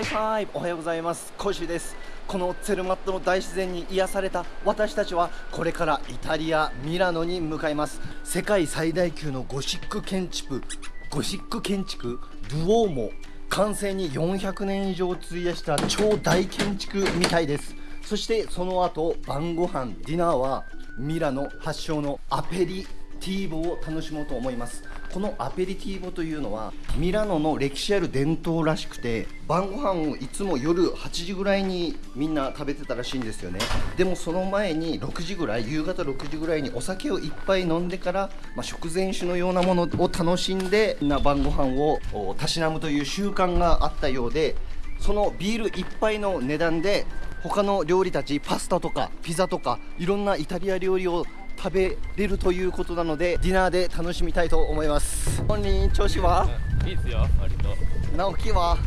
High five おはようございます。コシです。このツェルマットの大自然に癒された私たちはこれからイタリアミラノに向かいます。世界最大級のゴシック建築ゴシック建築ドゥオーモ。完成に400年以上費やした超大建築みたいです。そしてその後晩ご飯ディナーはミラノ発祥のアペリティーボを楽しもうと思います。このアペリティーボというのはミラノの歴史ある伝統らしくて晩ご飯をいつも夜8時ぐらいにみんな食べてたらしいんですよね。でもその前に6時ぐらい夕方6時ぐらいにお酒をいっぱい飲んでから、まあ、食前酒のようなものを楽しんでな晩ご飯をたしなむという習慣があったようでそのビール1杯の値段で他の料理たちパスタとかピザとかいろんなイタリア料理を食べれるということなのでディナーで楽しみたいと思います。本人調子は？いいっすよ割と。直樹は？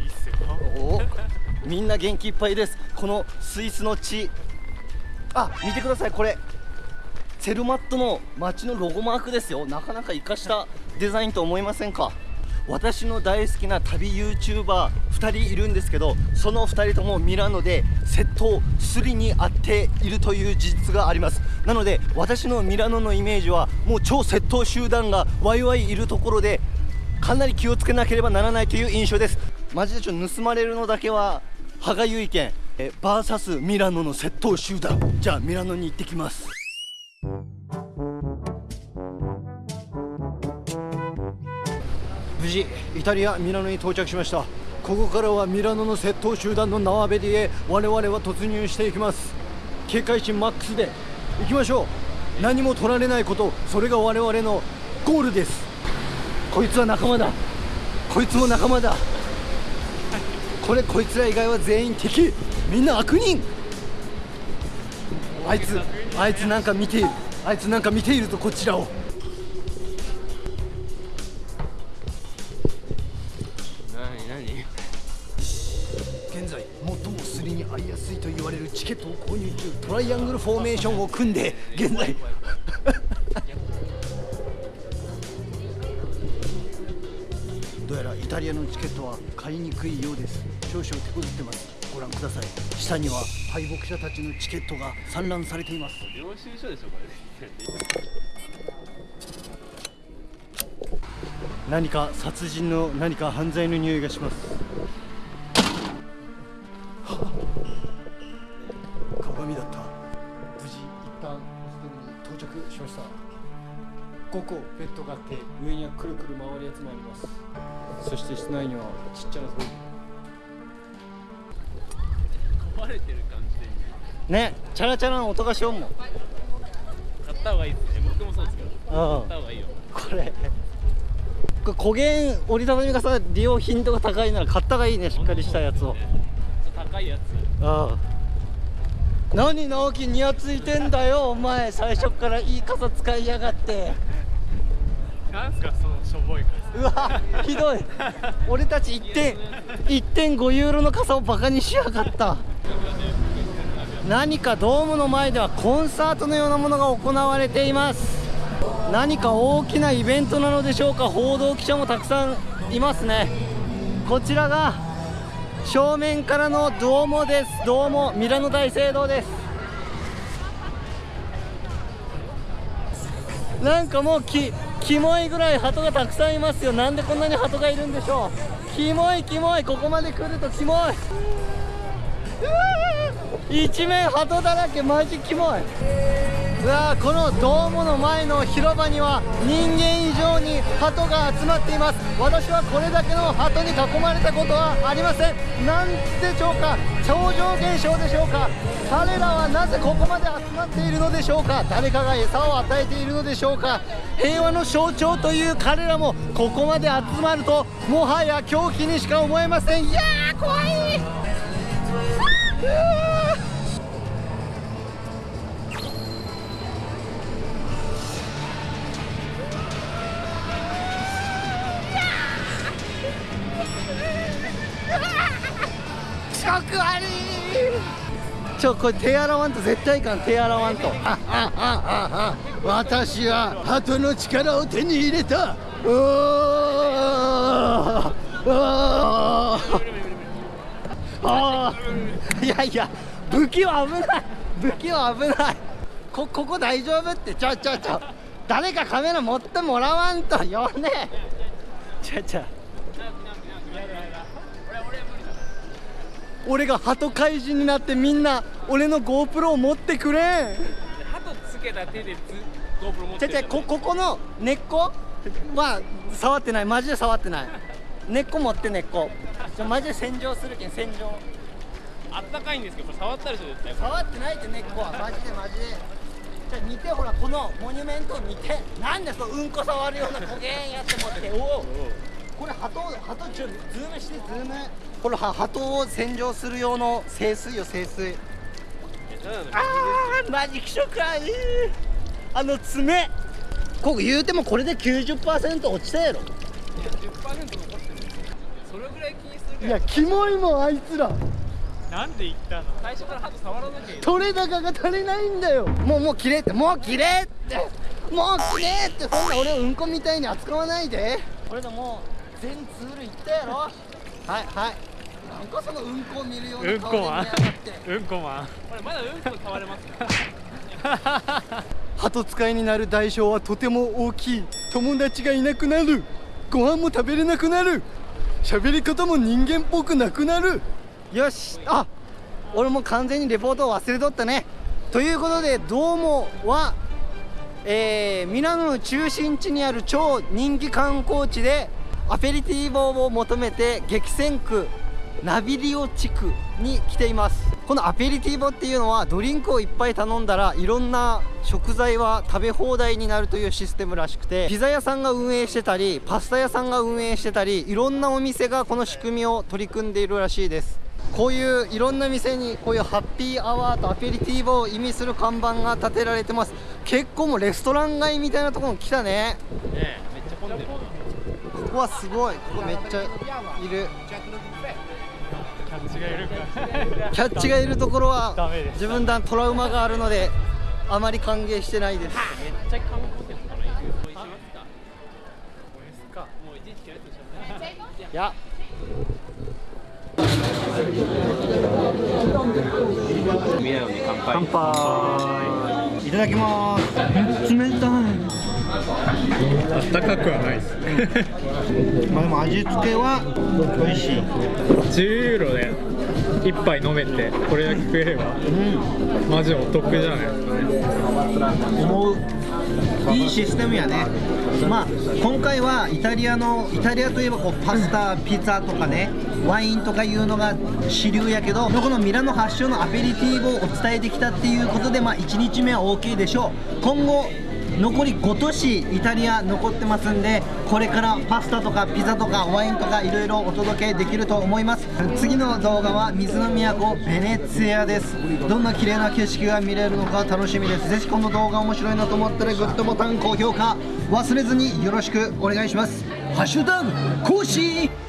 いいっすよ。おみんな元気いっぱいです。このスイスの地。あ見てくださいこれ。セルマットの街のロゴマークですよ。なかなか生かしたデザインと思いませんか？私の大好きな旅 YouTuber2 人いるんですけどその2人ともミラノで窃盗スリに遭っているという事実があります。なので私のミラノのイメージはもう超窃盗集団がワイワイいるところでかなり気をつけなければならないという印象です。マジでちょっと盗まれるのだけは歯がゆいけん。えバーサスミラノの窃盗集団。じゃあミラノに行ってきます。無事イタリアミラノに到着しました。ここからはミラノの窃盗集団の縄べりへ我々は突入していきます。警戒心マックスで行きましょう。何も取られないことそれが我々のゴールです。こいつは仲間だ。こいつも仲間だ。これこいつら以外は全員敵。みんな悪人。あいつあいつなんか見ている。あいつなんか見ているとこちらを。購入中トライアングルフォーメーションを組んで現在。どうやらイタリアのチケットは買いにくいようです。少々手こずってます。ご覧ください。下には敗北者たちのチケットが散乱されています。領収書でしょこれ。何か殺人の何か犯罪の匂いがします着しました。5個ベッドがあって上にはくるくる回るやつもあります。そして室内にはちっちゃなトイ壊れてる感じでレね。チャラチャラの音がしよんもん。買った方がいいですね。僕もそうですけど。うん。買った方がいいよ。これ。これ古源折りたたみ傘利用頻度が高いなら買った方がいいねしっかりしたやつをちょっと高いやつああ何直樹にやついてんだよお前。最初からいい傘使いやがって。なんすかそのしょぼい感うわひどい。俺たち1点1.5ユーロの傘をバカにしやがった。何かドームの前ではコンサートのようなものが行われています。何か大きなイベントなのでしょうか。報道記者もたくさんいますね。こちらが正面からのドーモです。ドーモミラノ大聖堂です。なんかもうきキモいぐらい鳩がたくさんいますよ。なんでこんなに鳩がいるんでしょう。キモいキモい。ここまで来るとキモい。一面鳩だらけ。マジキモい。うわこのドームの前の広場には人間以上に鳩が集まっています。私はこれだけの鳩に囲まれたことはありません。なんでしょうか超常現象でしょうか。彼らはなぜここまで集まっているのでしょうか。誰かが餌を与えているのでしょうか。平和の象徴という彼らもここまで集まるともはや狂気にしか思えません。いやー怖い。ちょこれ手洗わんと絶対いかん手洗わんと。あああああ私は鳩の力を手に入れた。うー。うー。ああいやいや武器は危ない。武器は危ない。こここ大丈夫って。ちょちょちょ。誰かカメラ持ってもらわんとよねちょちょ。俺が鳩怪人になってみんな俺の GoPro を持ってくれ。ん鳩つけた手でつ GoPro 持ってる。こここの根っこは触ってない。マジで触ってない。根っこ持って根っこ。ちょマジで洗浄するけん洗浄。あったかいんですけどこれ触ったでしょ絶対触ってないって根っこは。マジでマジで。じゃあ見てほらこのモニュメント見て。なんでそううんこ触るような焦げんやって思って。おおこれ鳩鳩ちょズームしてズームこれは鳩を洗浄する用の清水よ清水。あーマジ気色かいい。あの爪。ここ言うてもこれで90%落ちたやろ。10%残ってる。それぐらい気にするい。やキモいもんあいつら。なんで言ったの？最初から鳩触らなきゃいい。取れ高が足りないんだよ。もうもう切れって。もう切れって。もう切れって。そんな俺をうんこみたいに扱わないで。これでもう全ツールいったやろ。はいはいなんかそのうんこを見るような顔で見やがってうんこマンこれまだうんこ触れます。か鳩使いになる代償はとても大きい。友達がいなくなる。ご飯も食べれなくなる。喋り方も人間っぽくなくなる。よし。あ俺も完全にレポートを忘れとったね。ということでどうもはえー、ミラノの中心地にある超人気観光地でアペリティーボを求めて激戦区ナビリオ地区に来ています。このアペリティーボっていうのはドリンクをいっぱい頼んだらいろんな食材は食べ放題になるというシステムらしくてピザ屋さんが運営してたりパスタ屋さんが運営してたりいろんなお店がこの仕組みを取り組んでいるらしいです。こういういろんな店にこういうハッピーアワーとアペリティーボを意味する看板が立てられてます。結構もうレストラン街みたいなところに来たね。ねえめっちゃ混んでる。ここはすごい。ここめっちゃいるキャッチがいるからキャッチがいるところはダメです自分だトラウマがあるのであまり歓迎してないです。めっちゃ観光客かまいや。るとしょうねいやミラノに乾杯。乾杯。いただきます。冷たいあったかくはないです。まあでも味付けは美味しい。10ユーロで一杯飲めてこれだけ食えればうんマジお得じゃないですか。ね思う。いいシステムやね。まあ今回はイタリアのイタリアといえばこうパスタピザとかねワインとかいうのが主流やけどこのミラノ発祥のアペリティーボをお伝えできたっていうことでまあ1日目は OK でしょう。今後残り5都市イタリア残ってますんでこれからパスタとかピザとかワインとかいろいろお届けできると思います。次の動画は水の都ベネツィアです。どんな綺麗な景色が見れるのか楽しみです。ぜひこの動画面白いなと思ったらグッドボタン高評価忘れずによろしくお願いします。ハッシュタグコーシー。